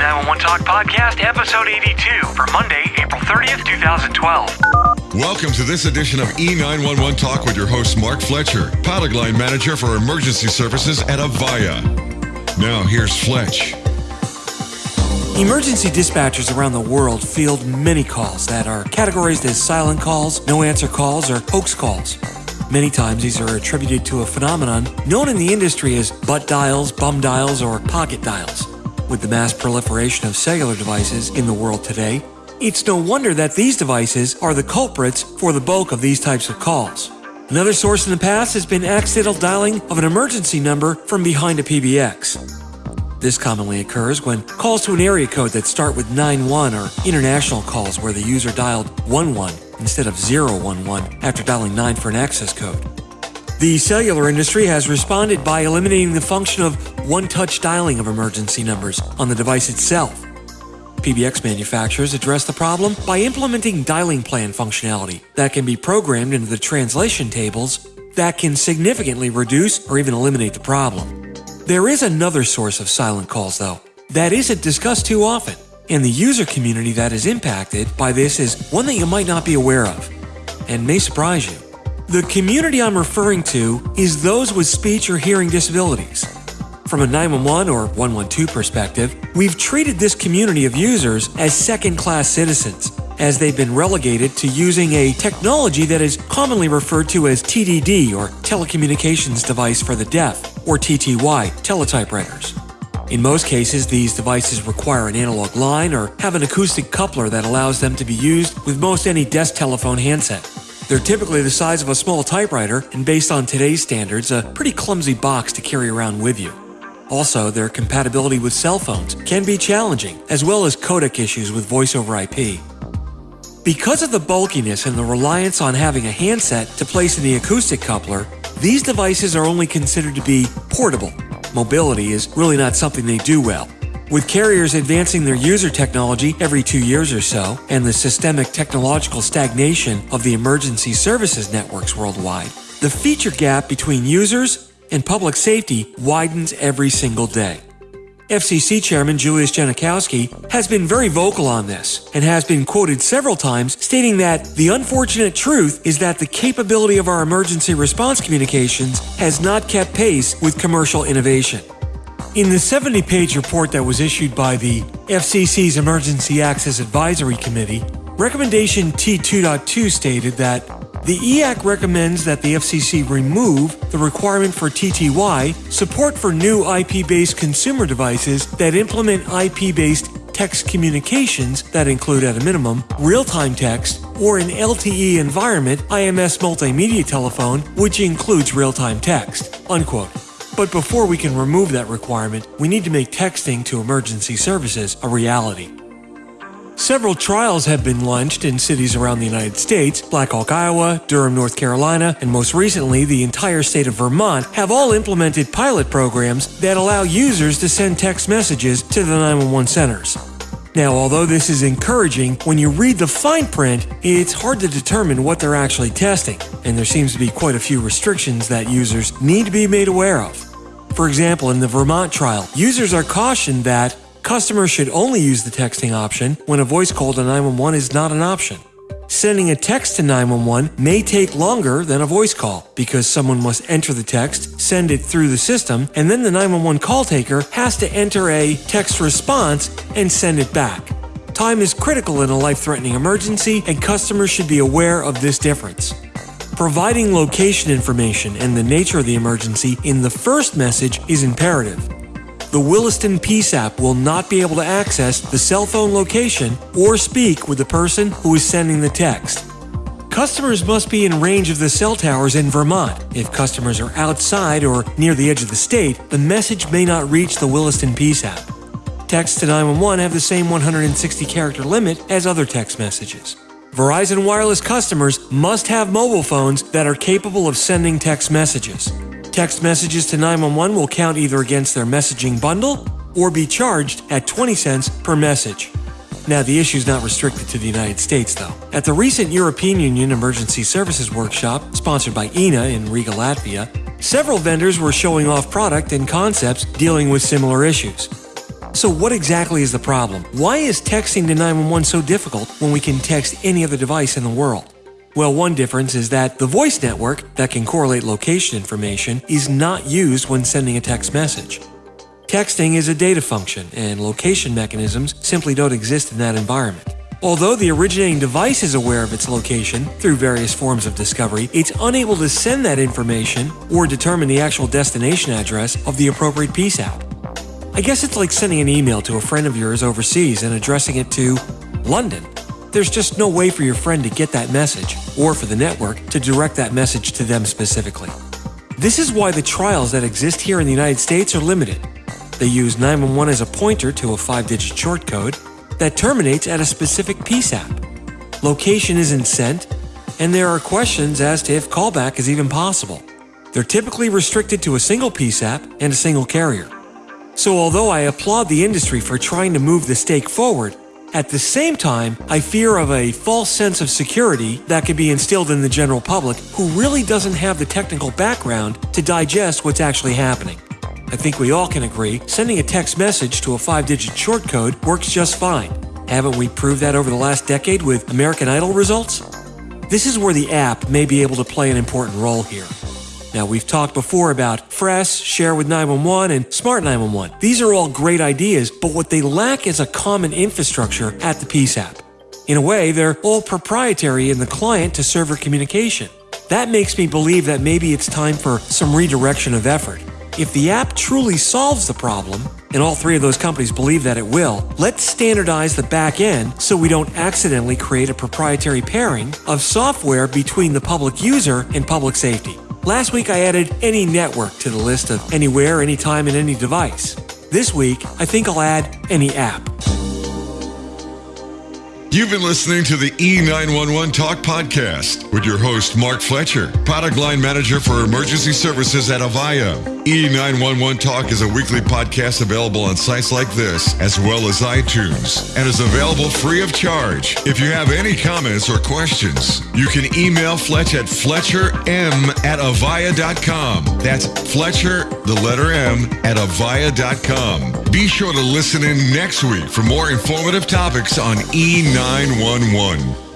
E911 Talk Podcast, episode 82 for Monday, April 30th, 2012. Welcome to this edition of E911 Talk with your host, Mark Fletcher, pilot line manager for emergency services at Avaya. Now, here's Fletch. Emergency dispatchers around the world field many calls that are categorized as silent calls, no answer calls, or hoax calls. Many times these are attributed to a phenomenon known in the industry as butt dials, bum dials, or pocket dials. With the mass proliferation of cellular devices in the world today, it's no wonder that these devices are the culprits for the bulk of these types of calls. Another source in the past has been accidental dialing of an emergency number from behind a PBX. This commonly occurs when calls to an area code that start with 91 or international calls where the user dialed 11 instead of 011 after dialing 9 for an access code. The cellular industry has responded by eliminating the function of one touch dialing of emergency numbers on the device itself. PBX manufacturers address the problem by implementing dialing plan functionality that can be programmed into the translation tables that can significantly reduce or even eliminate the problem. There is another source of silent calls, though, that isn't discussed too often and the user community that is impacted by this is one that you might not be aware of, and may surprise you. The community I'm referring to is those with speech or hearing disabilities. From a 911 or 112 perspective, we've treated this community of users as second class citizens, as they've been relegated to using a technology that is commonly referred to as TDD or Telecommunications Device for the Deaf, or TTY, teletypewriters. In most cases, these devices require an analog line or have an acoustic coupler that allows them to be used with most any desk telephone handset. They're typically the size of a small typewriter and based on today's standards, a pretty clumsy box to carry around with you. Also, their compatibility with cell phones can be challenging, as well as codec issues with voice over IP. Because of the bulkiness and the reliance on having a handset to place in the acoustic coupler, these devices are only considered to be portable mobility is really not something they do well. With carriers advancing their user technology every two years or so, and the systemic technological stagnation of the emergency services networks worldwide, the feature gap between users and public safety widens every single day. FCC Chairman Julius Genachowski has been very vocal on this and has been quoted several times stating that the unfortunate truth is that the capability of our emergency response communications has not kept pace with commercial innovation. In the 70 page report that was issued by the FCC's Emergency Access Advisory Committee, recommendation T2.2 stated that the EAC recommends that the FCC remove the requirement for TTY support for new IP based consumer devices that implement IP based text communications that include, at a minimum, real time text or an LTE environment IMS multimedia telephone, which includes real time text. Unquote. But before we can remove that requirement, we need to make texting to emergency services a reality. Several trials have been launched in cities around the United States. Blackhawk, Iowa, Durham, North Carolina, and most recently, the entire state of Vermont have all implemented pilot programs that allow users to send text messages to the 911 centers. Now, although this is encouraging, when you read the fine print, it's hard to determine what they're actually testing, and there seems to be quite a few restrictions that users need to be made aware of. For example, in the Vermont trial, users are cautioned that Customers should only use the texting option when a voice call to 911 is not an option. Sending a text to 911 may take longer than a voice call because someone must enter the text, send it through the system, and then the 911 call taker has to enter a text response and send it back. Time is critical in a life threatening emergency, and customers should be aware of this difference. Providing location information and the nature of the emergency in the first message is imperative the Williston PSAP will not be able to access the cell phone location or speak with the person who is sending the text. Customers must be in range of the cell towers in Vermont. If customers are outside or near the edge of the state, the message may not reach the Williston PSAP. Texts to 911 have the same 160 character limit as other text messages. Verizon Wireless customers must have mobile phones that are capable of sending text messages. Text messages to 911 will count either against their messaging bundle or be charged at 20 cents per message. Now, the issue is not restricted to the United States, though. At the recent European Union Emergency Services Workshop, sponsored by EENA in Riga, Latvia, several vendors were showing off product and concepts dealing with similar issues. So, what exactly is the problem? Why is texting to 911 so difficult when we can text any other device in the world? Well, one difference is that the voice network that can correlate location information is not used when sending a text message. Texting is a data function, and location mechanisms simply don't exist in that environment. Although the originating device is aware of its location through various forms of discovery, it's unable to send that information or determine the actual destination address of the appropriate PSAP. I guess it's like sending an email to a friend of yours overseas and addressing it to London. There's just no way for your friend to get that message, or for the network to direct that message to them specifically. This is why the trials that exist here in the United States are limited. They use 911 as a pointer to a five digit short code that terminates at a specific PSAP. Location isn't sent, and there are questions as to if callback is even possible. They're typically restricted to a single PSAP and a single carrier. So, although I applaud the industry for trying to move the stake forward, at the same time, I fear of a false sense of security that could be instilled in the general public who really doesn't have the technical background to digest what's actually happening. I think we all can agree sending a text message to a five digit short code works just fine. Haven't we proved that over the last decade with American Idol results? This is where the app may be able to play an important role here. Now, we've talked before about Fress, Share with 911, and Smart 911. These are all great ideas, but what they lack is a common infrastructure at the PSAP. In a way, they're all proprietary in the client to server communication. That makes me believe that maybe it's time for some redirection of effort. If the app truly solves the problem, and all three of those companies believe that it will, let's standardize the back end so we don't accidentally create a proprietary pairing of software between the public user and public safety. Last week I added any network to the list of anywhere, anytime, and any device. This week, I think I'll add any app. You've been listening to the E911 Talk Podcast with your host, Mark Fletcher, product line manager for emergency services at Avaya. E911 Talk is a weekly podcast available on sites like this, as well as iTunes, and is available free of charge. If you have any comments or questions, you can email Fletch at fletcherm at avaya.com. That's Fletcher, the letter M, at avaya.com. Be sure to listen in next week for more informative topics on E911. 911.